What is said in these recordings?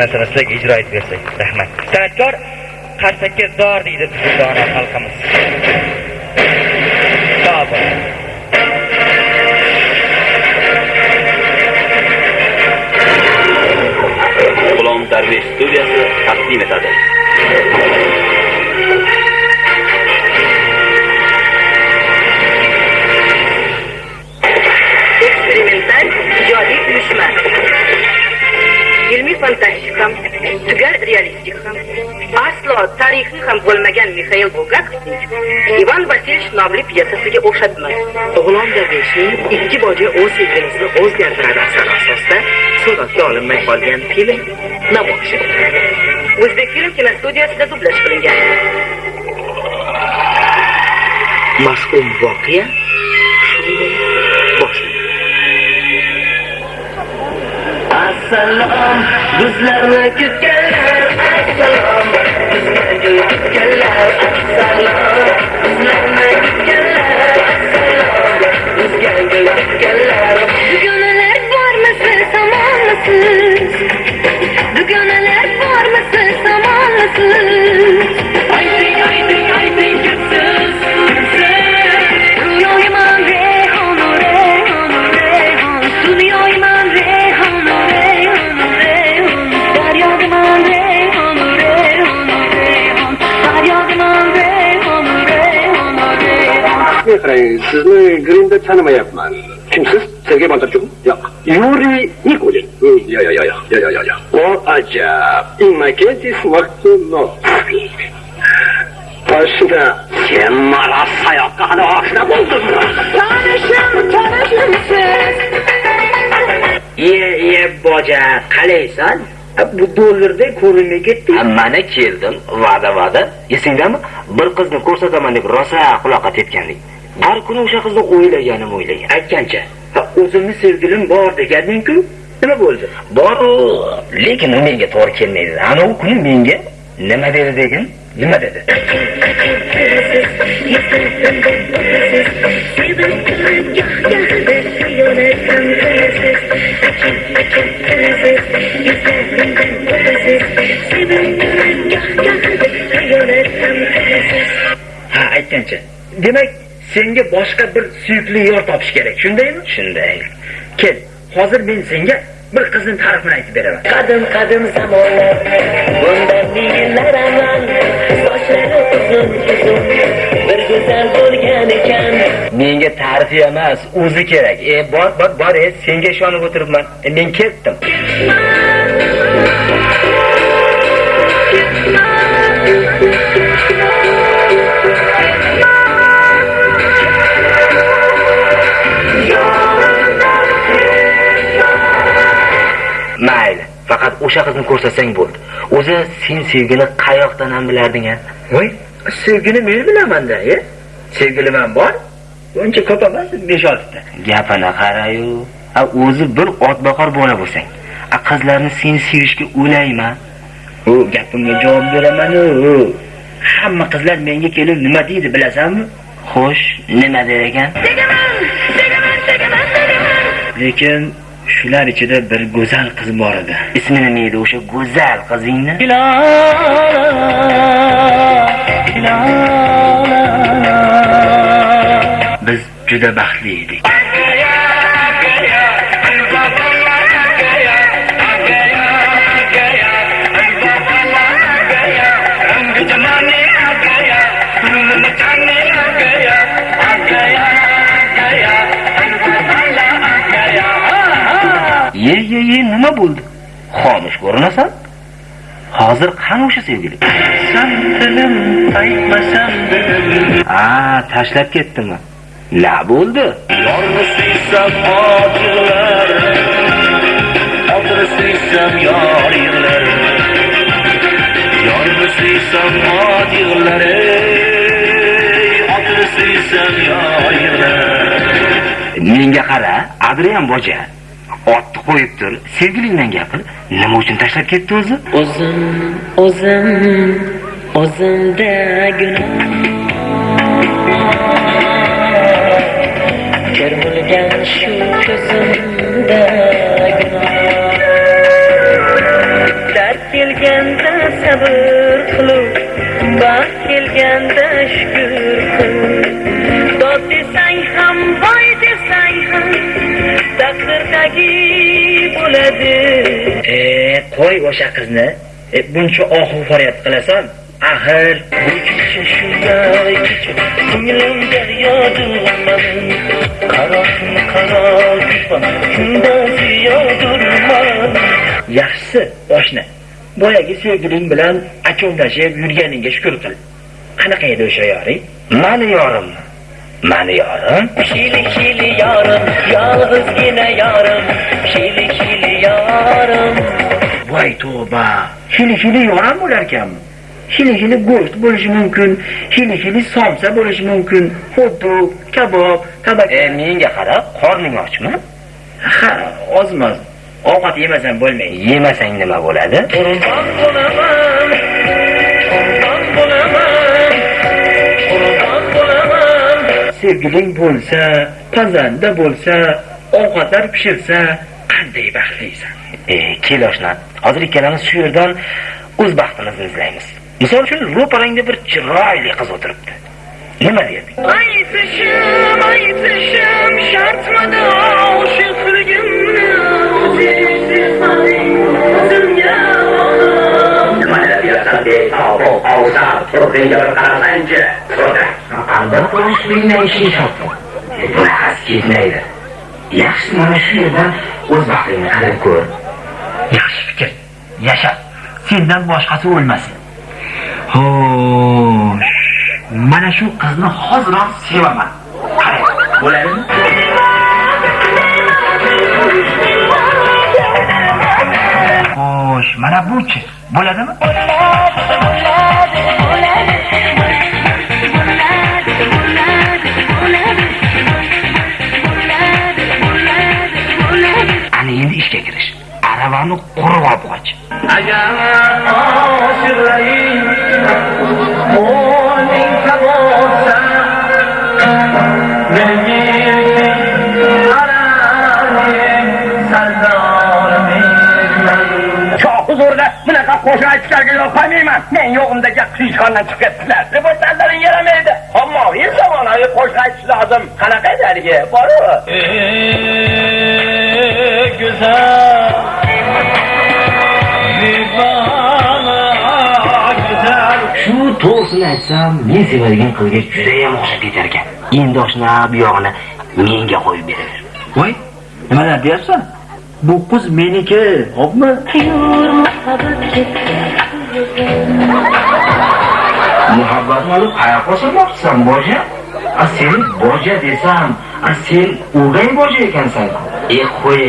narsani sizlarga ijro etib bersak rahmat. San'atkor qarsakka zor deydi bizning dono xalqimiz. Sog' bo'ling. G'ulom Darvesh studiyasi taqdim etadi. Aslo tarixiy ham bo'lmagan mixail bulgakovning ivan vasilyevich nomli pyesasiga o'xshatmas. G'ulom Darveshning ikki boja o'z sevgilisini o'zgartiradi asar asosida suratga olinmay qolgan film namoyish etiladi. o'zbekfilm kinostudiyasida dublyaj qilingan Mashhur voqea shunday boshlanadi. Assalom, bizlarni kutgan Thank you. qarang sizni grimda tanimayapman kimsiz sergey bondarchukmi yo'q yuriy nikulin yo'q yo'q yo'q yo'q yo'q yo'q o ajab innokentis martinovskiy poshna sen maraz tanishim tanishim siz iye boja qalaysan bu dollarda ko'rinmay ketdi mana keldim va'da va'da esingdami bir qizni ko'rsataman deb rosa quloqqa tepganding Har kuni o'sha qizni o'ylaganim o'ylagan. Aytgancha, ha, o'zimni sevgilim bor deganding-ku. Nima bo'ldi? Bor u, lekin u menga to'g'ri kelmaydi. Ana u kuni menga nima dedi degan? Nima dedi? Ha, aytgancha. Demak, senga boshqa bir suyukli yor topish kerak, shundaymi? Shunday. Kel, hozir men senga bir qizning ta'rifini aytib beraman. Qadim qadim zamonlar, bundan yillar avval, sochlari uzun uzun, bir go'zal bo'lgan ekan. Menga ta'rifi emas, o'zi kerak. E, bor, bor, bor, e, senga ishonib o'tiribman. E, men ketdim. O'sha qizni ko'rsatsang bo'ldi. O'zi sen sevgini qayoqdan ham bilarding a? Voy, sevgini men bilaman-da, e? Sevgilim ham bor. Uncha ko'p emas, 5-6 ta. Gapini qarayu. A o'zi bir otboqar bola bo'lsang, a qizlarni sen sevishga o'layman. U gapimga javob beraman-u. Hamma qizlar menga kelib nima deydi bilasanmi? Xo'sh, nima der ekan? Lekin shular ichida bir go'zal qiz bor edi. Ismi nima edi o'sha go'zal qizingni? Biz juda baxtli edik. Ye, ye, ye, nima bo'ldi? Xomush ko'rinasan? Hozir qani o'sha sevgili? Santilim aytmasam dedim. Ha, tashlab ketdimi? Na bo'ldi? Yorni suysam ojilar, otini suysam yor yig'lar. Yorni suysam ot yig'lar, otini suysam yor yig'lar. Menga qara, Adrian boja. Otni qo'yib tur, sevgilingdan gapir. Nima uchun tashlab ketdi o'zi? O'zim, o'zim, o'zimda gunoh. Kir shu ko'zimda gunoh. kelganda sabr qilib baxt kelganda shukur qil taqdirdagi bo'ladi. E qo'y o'sha qizni. E, buncha ohu faryod qilasan. Axir bu kecha shunday kecha ko'nglim yaxshisi oshna boyagi sevgiling bilan achuvlashib yurganingga shukur qil. Qanaqa edi o'sha yoring? Mani yorim mani yorim Şili şili yarım, yalnızgina yarım. Şili şili yarım. voy tavba hili hili yoram bo'larkanmi hili hili go'sht bo'lishi mumkin. Hili hili somsa bo'lishi mumkin. Xuddi kabob tabak e menga qara qorning ochmi? Ha ozmoz ovqat yemasam bo'lmaydi. Yemasang nima bo'ladi? Kurban bulamam, kurban bulamam, sevgiling bo'lsa pazanda bo'lsa ovqatlar pishirsa qanday baxtlisan e kel oshna hozir ikkalamiz shu yerdan o'z baxtimizni izlaymiz. Misol uchun ro'parangda bir chiroyli qiz o'tiribdi. Nima derding? Aytishim, aytishim, shartmidi oshiqligimni o'zimga albatta o'shligingdan ishing shart bunaqasi ketmaydi yaxshisi mana shu yerdan o'z baxtingni qilib ko'r yaxshi fikr yasha sendan boshqasi o'lmasin xo'sh mana shu qizni hoziroq sevaman qarang bo'ladimi xo'sh mana buchi bo'ladimi? Cho'qi zo'rda bunaqa qo'shiq aytishlarga yo'l qo'ymayman. Men yo'g'imda gap qiyishxondan chiqib ketdilar. Liboslarlaring yaramaydi. Ommaviy zamonaviy qo'shiq aytish lozim. Qanaqa edi haligi? Boru. To'g'risini aytsam men sevadigan qizga judayam o'xshab ketar ekan endi oshna bu yog'ini menga qo'yib beraver. Voy nimalar deyapsan? Bu qiz meniki xo'pmi? Muhabbatni olib qayoqqa qo'shilmoqchisan boja? A seni boja desam a sen o'gay boja ekansan. E qo'y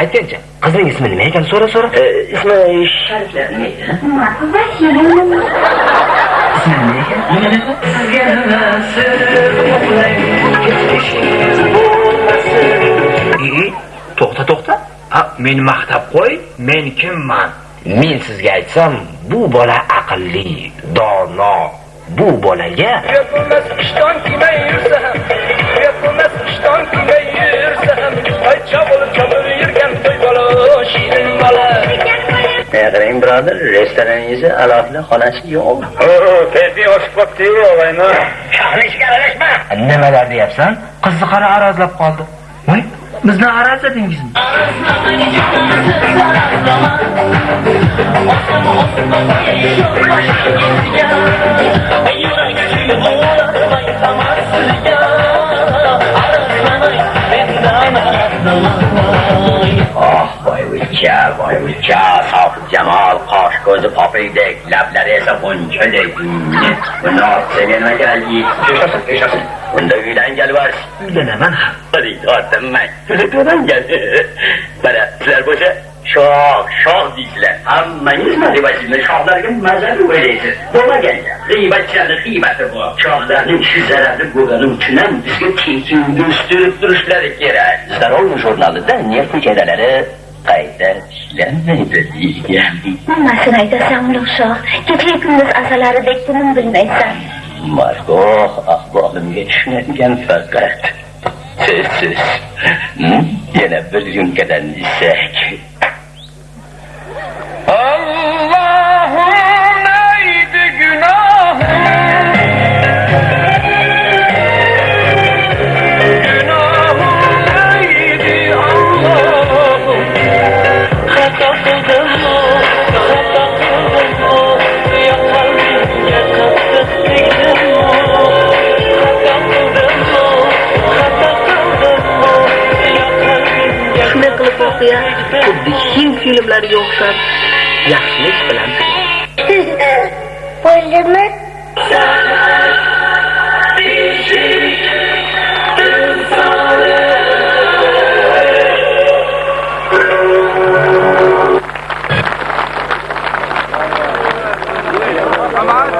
e, aytgin-chi qizning ismi nima ekan so'ra. So'ra ismi shariflar nima ekan ismi nima ekan E, to'xta to'xta. Ha meni maqtab qo'y men kimman? Men sizga aytsam bu bola aqlli dono. Bu bolaga Yapılmaz iştan kime yürüsem Yapılmaz iştan kime yürüsem Ay çabuk çabuk yürgen toy bala Şirin bala qarang birodar restoraningizni alohida xonasi yo'qmi Keyfi oshib qopti-yu, og'ayni. shahni ishga aralashma nimalar deyapsan qizni qara arazlab qoldi voy bizni arazladingizmi Oh söyle, lafları sakın söyleyin. Buna seninle geldi. Yaşasın, yaşasın. Bunda gülen gel var. Gülen ben. Hadi yardım ben. Gülen gel. Bana sizler boşa çok, çok diyiciler. Anlayın mı ribatini? Şahların mazarı böyleydi. Dola geldi. Ribatçıların kıymeti bu. Şahların şu zararlı kuralım tünem düzgün tilkin gösterip duruşları gerek. Zarol jurnalı da niyet nikeleri qayta ishlanmaydi deygan nimasini aytasan ulug'shoh kecha kunduz azalaridek tinim bilmaysan. Margoh ahvolimga tushunadigan faqat sizsiz Hmm? yana bir yunkadan desak xuddi hind filmlariga o'xshab. Yaxshilik bilan. Bo'ldimi